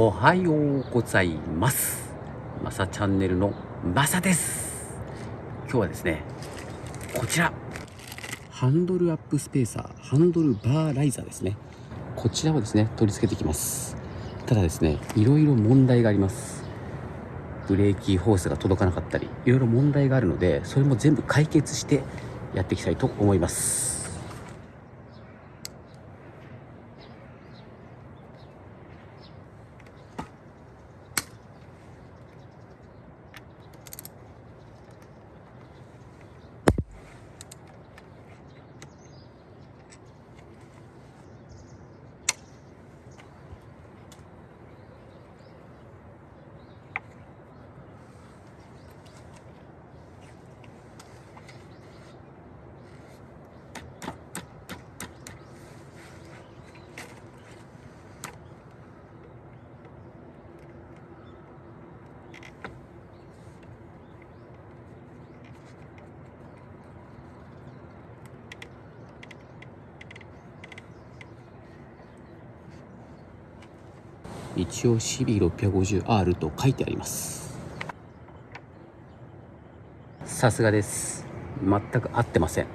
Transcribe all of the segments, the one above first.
おはようございます。まさチャンネルのまさです。今日はですねこちら。ハンドルアップスペーサーハンドルバーライザーですね。こちらをですね取り付けていきます。ただですねいろいろ問題があります。ブレーキホースが届かなかったりいろいろ問題があるのでそれも全部解決してやっていきたいと思います。一応 CB650R と書いてあります。さすがです。全く合ってません。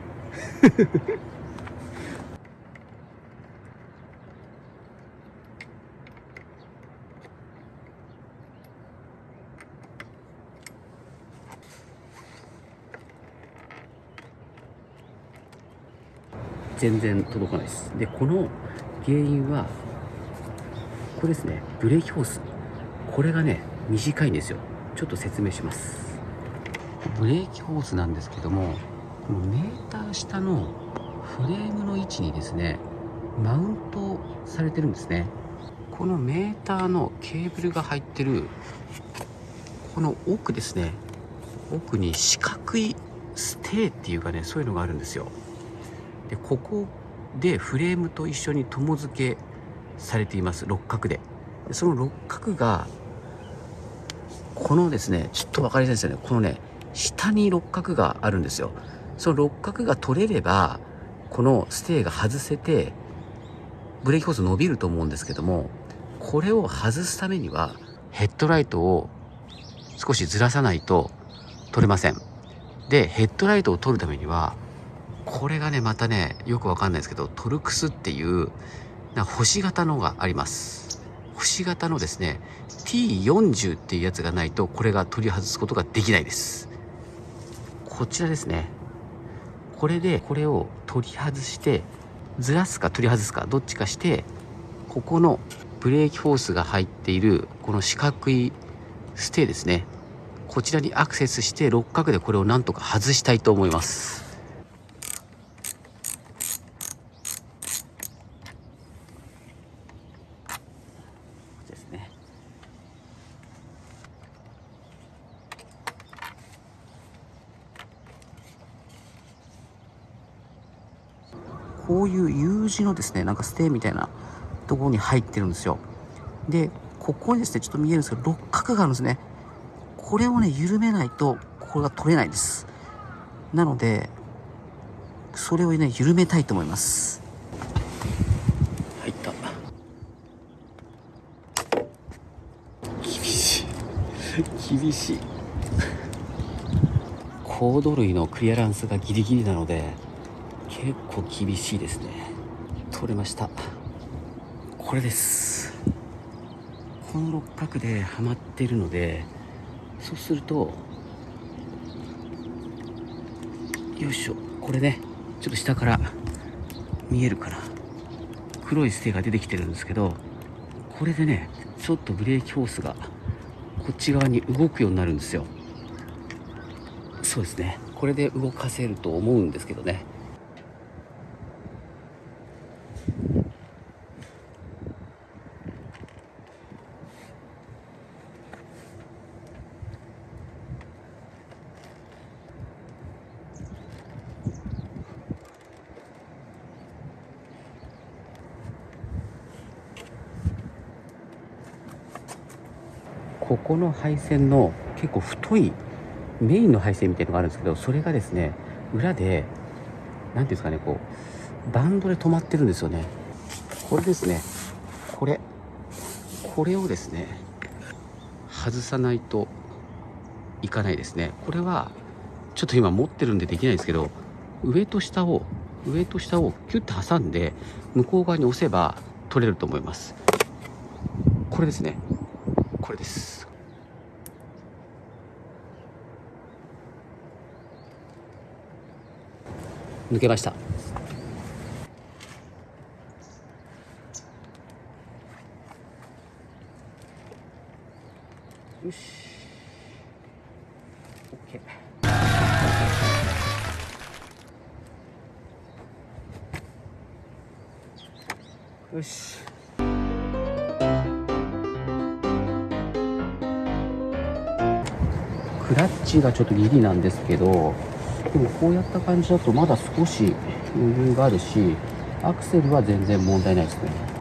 全然届かないです。でこの原因はこれですね。ブレーキホース。これがね短いんですよ。ちょっと説明します。ブレーキホースなんですけどもこのメーター下のフレームの位置にですねマウントされてるんですね。このメーターのケーブルが入ってるこの奥ですね。奥に四角いステーっていうかねそういうのがあるんですよ。でここでフレームと一緒に紐付けされています。六角で。その六角がこのですねちょっと分かりづらいですよね。このね下に六角があるんですよ。その六角が取れればこのステーが外せてブレーキホース伸びると思うんですけどもこれを外すためにはヘッドライトを少しずらさないと取れません。でヘッドライトを取るためにはこれがねまたねよくわかんないですけどトルクスっていうな星型のがあります。星型のですね T40 っていうやつがないとこれが取り外すことができないです。こちらですね。これでこれを取り外してずらすか取り外すかどっちかしてここのブレーキフォースが入っているこの四角いステーですね。こちらにアクセスして六角でこれをなんとか外したいと思います。こういう U 字のですねなんかステーみたいなところに入ってるんですよ。でここにですねちょっと見えるんですけど六角があるんですね。これをね緩めないとこれが取れないです。なのでそれをね緩めたいと思います。入った。厳しい。厳しい。コード類のクリアランスがギリギリなので結構厳しいですね。取れました。これです。この六角ではまってるのでそうするとよいしょ。これねちょっと下から見えるかな。黒いステが出てきてるんですけどこれでねちょっとブレーキホースがこっち側に動くようになるんですよ。そうですね。これで動かせると思うんですけどね。ここの配線の結構太いメインの配線みたいなのがあるんですけどそれがですね裏で何ていうんですかねこうバンドで止まってるんですよね。これですね。これこれをですね外さないといかないですね。これはちょっと今持ってるんでできないんですけど上と下を上と下をキュッと挟んで向こう側に押せば取れると思います。これですね。これです。抜けました。よし。OK よし。クラッチがちょっとギリなんですけどでもこうやった感じだとまだ少し余裕があるしアクセルは全然問題ないですね。